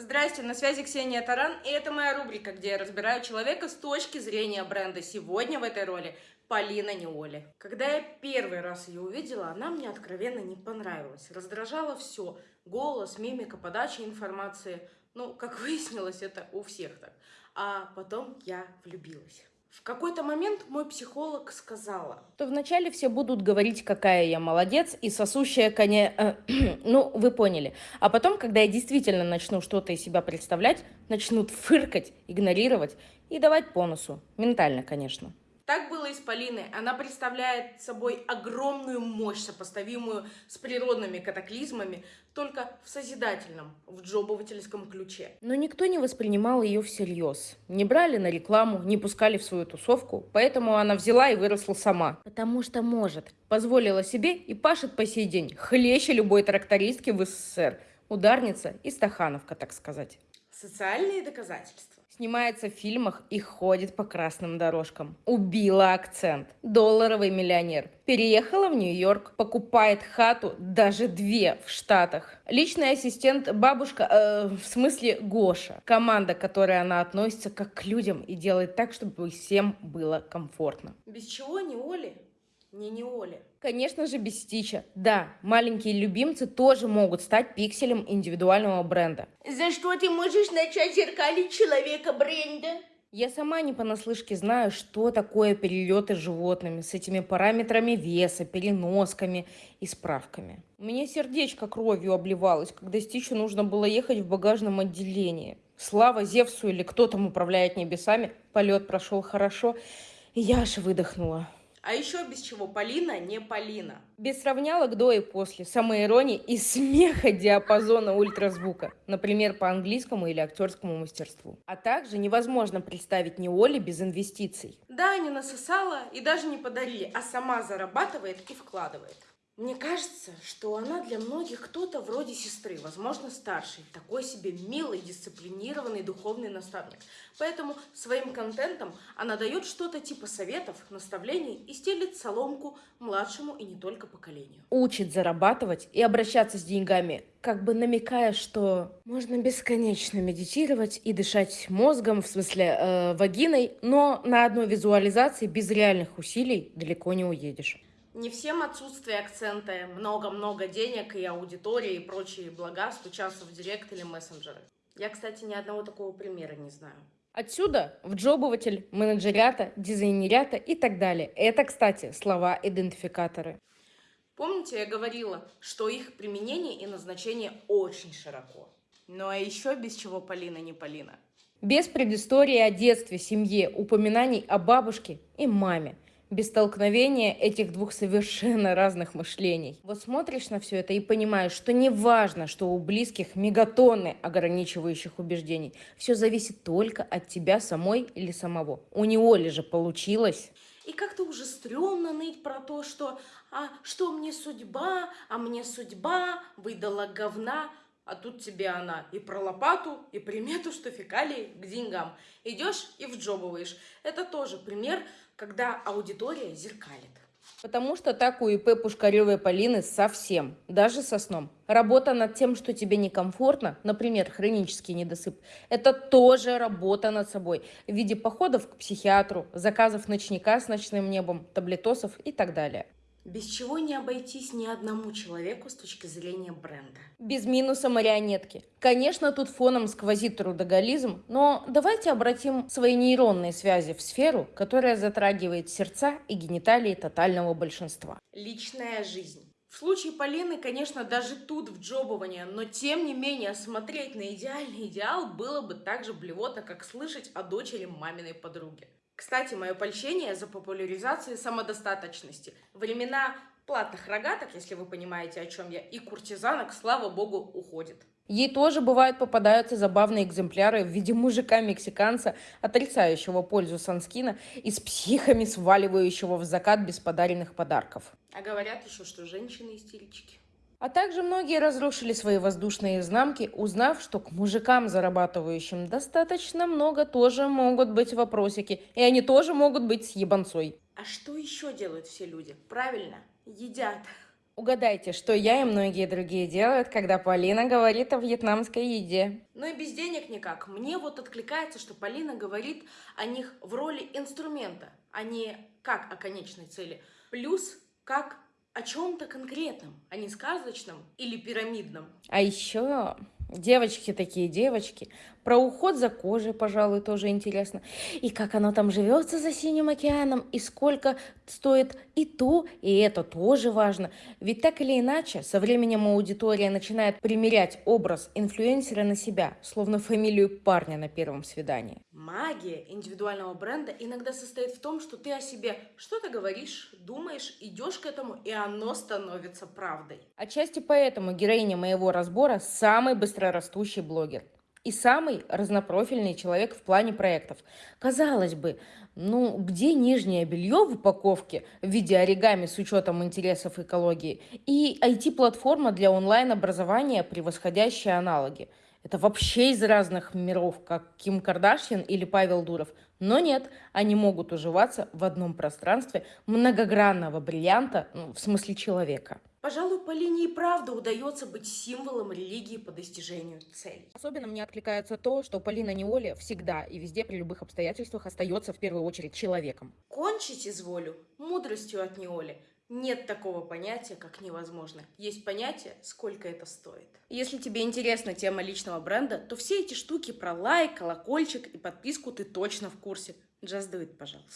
Здрасте, на связи Ксения Таран, и это моя рубрика, где я разбираю человека с точки зрения бренда. Сегодня в этой роли Полина Неоли. Когда я первый раз ее увидела, она мне откровенно не понравилась. Раздражало все. Голос, мимика, подача информации. Ну, как выяснилось, это у всех так. А потом я влюбилась. В какой-то момент мой психолог сказала, то вначале все будут говорить, какая я молодец и сосущая коня... Э, ну, вы поняли. А потом, когда я действительно начну что-то из себя представлять, начнут фыркать, игнорировать и давать по носу. Ментально, конечно. Так было и с Полиной. Она представляет собой огромную мощь, сопоставимую с природными катаклизмами, только в созидательном, в джобовательском ключе. Но никто не воспринимал ее всерьез. Не брали на рекламу, не пускали в свою тусовку, поэтому она взяла и выросла сама. Потому что может. Позволила себе и пашет по сей день. Хлеще любой трактористки в СССР. Ударница и стахановка, так сказать. Социальные доказательства снимается в фильмах и ходит по красным дорожкам. Убила акцент. Долларовый миллионер. Переехала в Нью-Йорк, покупает хату, даже две в Штатах. Личный ассистент бабушка, э, в смысле Гоша. Команда, к которой она относится как к людям и делает так, чтобы всем было комфортно. Без чего не Оли? Не не Оли. Конечно же, без Стича. Да, маленькие любимцы тоже могут стать пикселем индивидуального бренда. За что ты можешь начать зеркалить человека бренда? Я сама не понаслышке знаю, что такое перелеты с животными, с этими параметрами веса, переносками и справками. У меня сердечко кровью обливалось, когда Стичу нужно было ехать в багажном отделении. Слава Зевсу или кто там управляет небесами, полет прошел хорошо, и я аж выдохнула. А еще без чего Полина не Полина. Без сравнялок до и после, самоиронии и смеха диапазона ультразвука, например, по английскому или актерскому мастерству. А также невозможно представить не Оли без инвестиций. Да, не насосала и даже не подарили, а сама зарабатывает и вкладывает. Мне кажется, что она для многих кто-то вроде сестры, возможно, старший, такой себе милый, дисциплинированный духовный наставник. Поэтому своим контентом она дает что-то типа советов, наставлений и стелит соломку младшему и не только поколению. Учит зарабатывать и обращаться с деньгами, как бы намекая, что можно бесконечно медитировать и дышать мозгом, в смысле э, вагиной, но на одной визуализации без реальных усилий далеко не уедешь. Не всем отсутствие акцента, много-много денег и аудитории и прочие блага стучатся в директ или мессенджеры. Я, кстати, ни одного такого примера не знаю. Отсюда в джобователь, менеджерята, дизайнерята и так далее. Это, кстати, слова-идентификаторы. Помните, я говорила, что их применение и назначение очень широко. Ну а еще без чего Полина не Полина. Без предыстории о детстве, семье, упоминаний о бабушке и маме – без столкновения этих двух совершенно разных мышлений. Вот смотришь на все это и понимаешь, что не важно, что у близких мегатонны ограничивающих убеждений. Все зависит только от тебя самой или самого. У него ли же получилось? И как-то уже стрёмно ныть про то, что «а что мне судьба, а мне судьба выдала говна». А тут тебе она и про лопату, и примету, что фекалии к деньгам. Идешь и вджобываешь. Это тоже пример когда аудитория зеркалит. Потому что так у ИП Пушкаревой Полины совсем, даже со сном. Работа над тем, что тебе некомфортно, например, хронический недосып, это тоже работа над собой в виде походов к психиатру, заказов ночника с ночным небом, таблетосов и так далее. Без чего не обойтись ни одному человеку с точки зрения бренда. Без минуса марионетки. Конечно, тут фоном сквозит трудоголизм, но давайте обратим свои нейронные связи в сферу, которая затрагивает сердца и гениталии тотального большинства. Личная жизнь. В случае Полины, конечно, даже тут в джобование, но тем не менее смотреть на идеальный идеал было бы так же блевотно, как слышать о дочери маминой подруги. Кстати, мое польщение за популяризацию самодостаточности. Времена платных рогаток, если вы понимаете, о чем я, и куртизанок, слава богу, уходит. Ей тоже бывают попадаются забавные экземпляры в виде мужика-мексиканца, отрицающего пользу санскина и с психами сваливающего в закат без подаренных подарков. А говорят еще, что женщины истерички. А также многие разрушили свои воздушные знамки, узнав, что к мужикам, зарабатывающим достаточно много, тоже могут быть вопросики. И они тоже могут быть с ебанцой. А что еще делают все люди? Правильно, едят. Угадайте, что я и многие другие делают, когда Полина говорит о вьетнамской еде. Но и без денег никак. Мне вот откликается, что Полина говорит о них в роли инструмента, а не как о конечной цели. Плюс как о чем-то конкретном, а не сказочном или пирамидном. А еще девочки такие девочки. Про уход за кожей, пожалуй, тоже интересно. И как оно там живется за синим океаном, и сколько стоит и то, и это тоже важно. Ведь так или иначе, со временем аудитория начинает примерять образ инфлюенсера на себя, словно фамилию парня на первом свидании. Магия индивидуального бренда иногда состоит в том, что ты о себе что-то говоришь, думаешь, идешь к этому, и оно становится правдой. Отчасти поэтому героиня моего разбора самый быстрорастущий блогер и самый разнопрофильный человек в плане проектов. Казалось бы, ну где нижнее белье в упаковке в виде оригами с учетом интересов экологии и IT-платформа для онлайн-образования, превосходящая аналоги? Это вообще из разных миров, как Ким Кардашьян или Павел Дуров. Но нет, они могут уживаться в одном пространстве многогранного бриллианта, ну, в смысле человека. Пожалуй, Полине и правда удается быть символом религии по достижению целей. Особенно мне откликается то, что Полина Неоли всегда и везде при любых обстоятельствах остается в первую очередь человеком. Кончить изволю мудростью от Неоли. Нет такого понятия, как невозможно. Есть понятие, сколько это стоит. Если тебе интересна тема личного бренда, то все эти штуки про лайк, колокольчик и подписку ты точно в курсе. Just do it, пожалуйста.